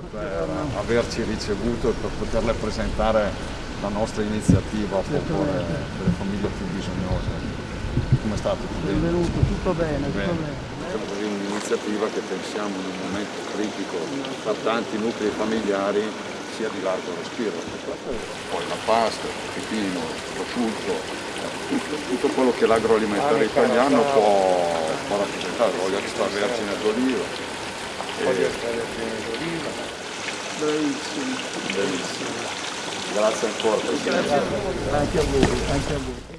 per averci ricevuto e per poterle presentare la nostra iniziativa a favore delle famiglie più bisognose. Come è stato? Benvenuto, tutto bene, tutto Bene. bene. Diciamo così un'iniziativa che pensiamo in un momento critico per tanti nuclei familiari sia di largo respiro. Poi la pasta, il pipino, il prosciutto, tutto, tutto quello che l'agroalimentare italiano può, può rappresentare, l'olio extravergine d'oliva. Bravissimo. Bellissimo. Grazie ancora. Anche a voi, anche a voi.